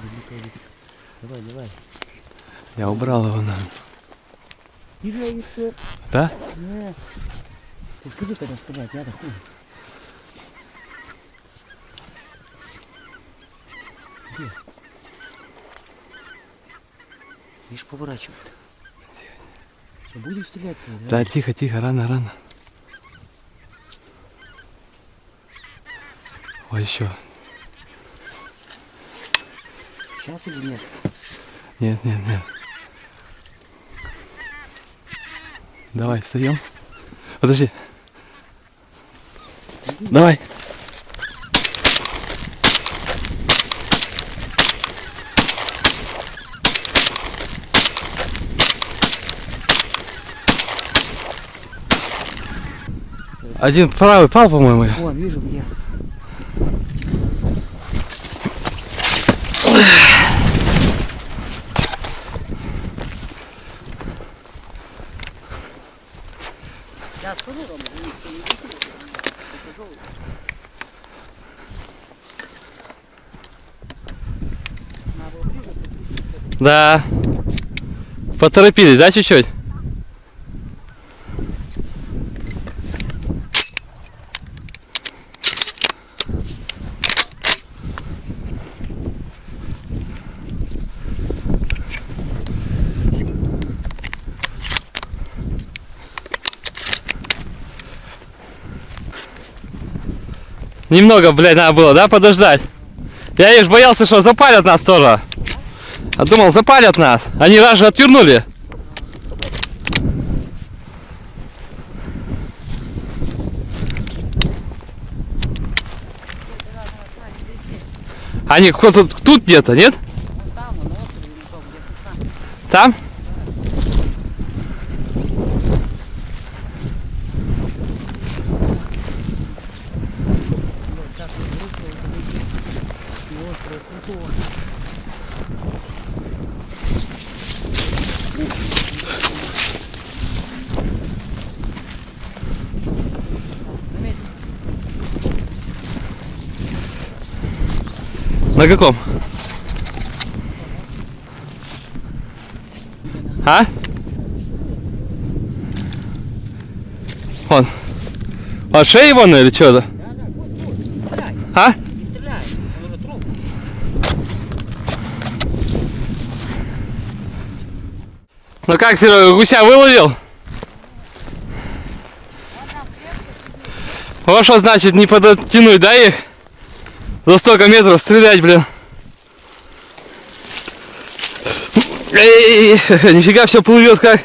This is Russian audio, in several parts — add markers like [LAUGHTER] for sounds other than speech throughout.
далеко. Давай, давай. Я убрал его, еще. Да? Не. Ты скажи, когда стрелять, я хуй. Где? Видишь, поворачивает. Что, будем стрелять-то? Да, тихо, тихо, рано, рано. Ой, еще. Сейчас или нет? Нет, нет, нет. Давай, встаем. Подожди. Давай. Один правый пал, по-моему. Вон, вижу где. Сейчас скажу, Рома, видишь, что не летит. Покажу. Надо было ближе, поближе. Да. Поторопились, да, чуть-чуть? Немного, блядь, надо было, да, подождать? Я лишь боялся, что запалят нас тоже. А думал, запалят нас. Они раз же отвернули. Они кто-то тут где-то, нет? Вон там, вон, на острове, или что, где-то там. Там? Вот так вот русского залетит. И острова крутого. Заметил? На каком? А? Вон. А шеи вон или что-то? А? он. Ну как, Серега, гуся выловил? Вот что значит не подтянуть, да, их? За столько метров стрелять, блин. Эй, [LAUGHS] нифига все плывет как.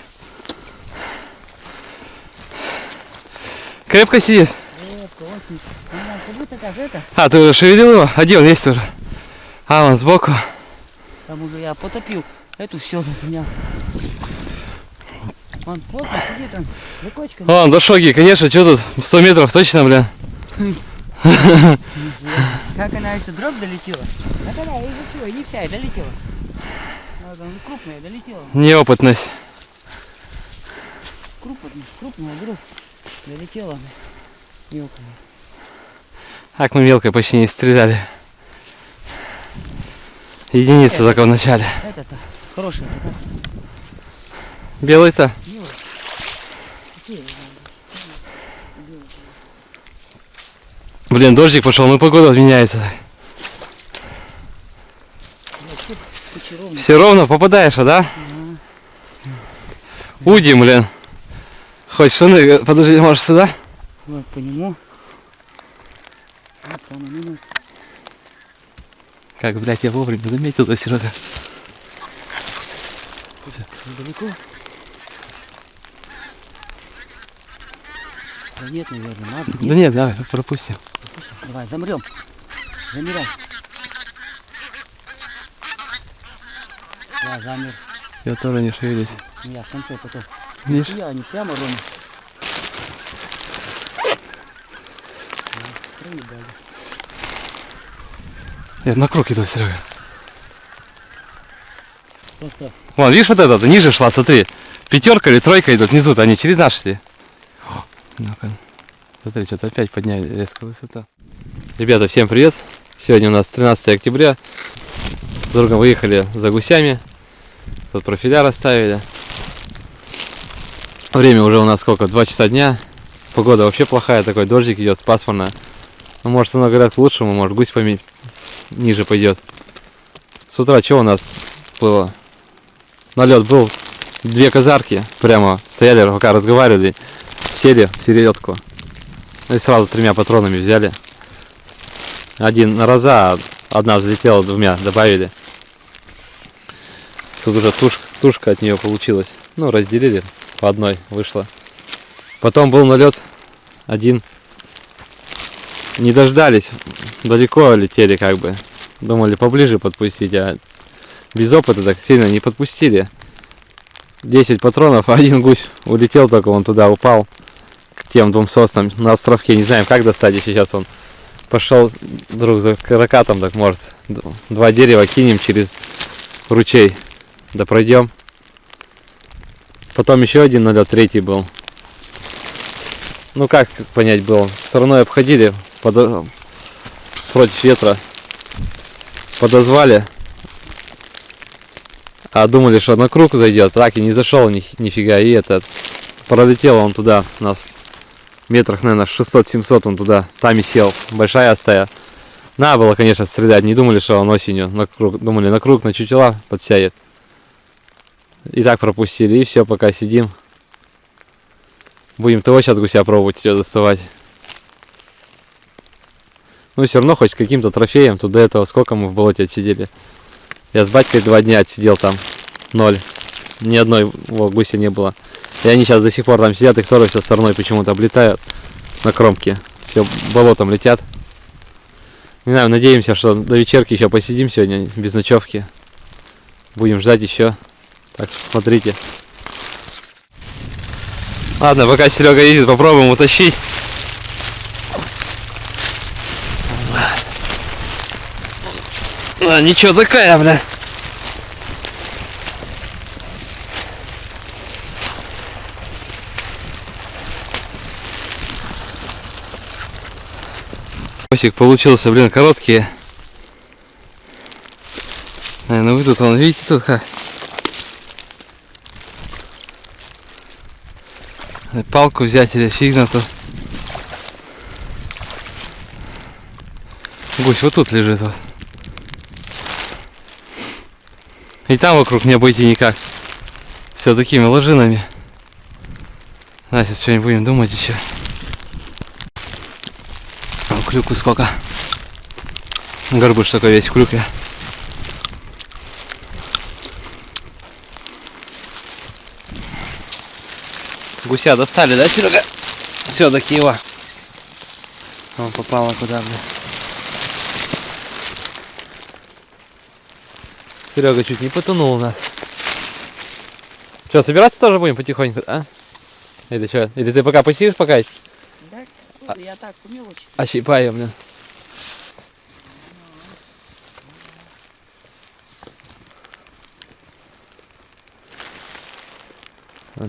Крепко сидит. А, ты уже шевелил его? А где он есть уже? А, он сбоку. Там уже я потопил эту все меня. Он плотно сидит, он за кочками. Вон, до шоги, конечно, что тут? 100 метров точно, блин. [LAUGHS] Как она еще дробь долетела? Она и все, и не вся, и долетела. Вот она крупная, долетела. Неопытность. Крупная, крупная дробь. Долетела. Мелкая. Так мы мелкой почти не стреляли. Единица только в начале. Это-то хорошая. Белый-то? Милая. Какие? Блин, дождик пошел, ну погода меняется. Все ровно попадаешь, а, да? Уди, блин. Хоть шины, подожди, может сюда? Вот по нему. Вот там он у нас. Как, блядь, я вовремя заметил, да, Серега? Недалеко. Да нет, наверное, надо. Да нет, давай, пропустим. Давай, замрем. Замирай. Я замер. Я тоже не шевелюсь. Ну, я в конце потом. Видишь? Я не прямо. Проебали. Я на круг иду, Серега. Просто Вон, видишь вот этот, ниже шла, смотри. Пятерка или тройка идут внизу, они через. О, Ну-ка. Смотри, что-то опять подняли резко высоту. Ребята, всем привет. Сегодня у нас 13 октября. С другом выехали за гусями. Тут профиля расставили. Время уже у нас сколько? Два часа дня. Погода вообще плохая, такой дождик идет, пасмурно. Ну, может, оно, говорят, к лучшему, может, гусь поме- ниже пойдет. С утра что у нас было? Налет был. Две казарки прямо стояли, пока разговаривали. Сели в середку. И сразу тремя патронами взяли. Один на раза, а одна взлетела, двумя добавили. Тут уже туш- тушка от нее получилась. Ну, разделили, по одной вышла. Потом был налет один. Не дождались, далеко летели как бы. Думали поближе подпустить, а без опыта так сильно не подпустили. 10 патронов, [LAUGHS] один гусь улетел только, он туда упал. Тем двум соснам на островке. Не знаем, как достать, и сейчас он пошел друг за каракатом, так может. Два дерева кинем через ручей. Да пройдем. Потом еще один налет, третий был. Ну как понять было? Стороной обходили подо- против ветра. Подозвали. А думали, что на круг зайдет. Так и не зашел ни, нифига. И этот пролетел он туда. Нас метрах, наверное, 600-700 он туда. Там и сел. Большая стая. Надо было, конечно, стрелять. Не думали, что он осенью на круг. Думали, на круг, на чутела подсядет. И так пропустили. И все, пока сидим. Будем того сейчас гуся пробовать ее доставать. Ну, все равно хоть с каким-то трофеем. Тут до этого сколько мы в болоте отсидели. Я с батькой два дня отсидел там. Ноль. Ни одной во, гуся не было. И они сейчас до сих пор там сидят, их тоже все стороной почему-то облетают на кромке. Все болотом летят. Не знаю, надеемся, что до вечерки еще посидим сегодня без ночевки. Будем ждать еще. Так что смотрите. Ладно, пока Серега едет, попробуем утащить. А, ничего такая, бля. Косик получился, блин, короткие. Наверное, вы тут, вон, видите тут как? Палку взять или фиг на то. Гусь вот тут лежит вот. И там вокруг не обойти никак. Все такими ложинами. Сейчас что-нибудь будем думать еще. Клюку сколько? Горбыш такой весь в клюкве. Гуся достали, да, Серега? Все-таки его. Он попала куда, бля. Серега чуть не потонул нас. Что, собираться тоже будем потихоньку, а? Или что? Или ты пока посидишь пока? Да, я так, по мелочи. Ощипаем, блин.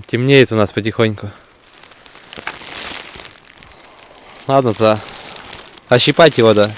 Темнеет у нас потихоньку. Ладно-то. Ощипать его, да.